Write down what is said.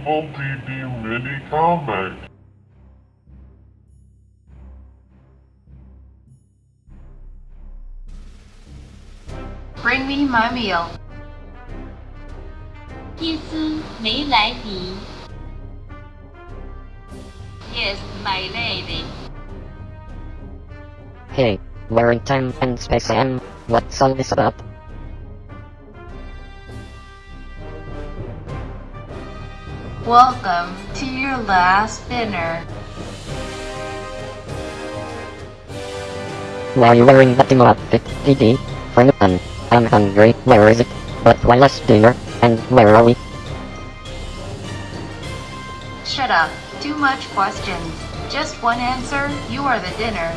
Evil DD mini comic. Bring me my meal. 祭司梅莱迪。 Yes, my lady. Hey, we're in time and space am. What's all this about? Welcome to your last dinner. Why are you wearing that emo outfit, DD? For fun. I'm hungry. Where is it? But why last dinner? And where are we? Shut up. Too much questions. Just one answer. You are the dinner.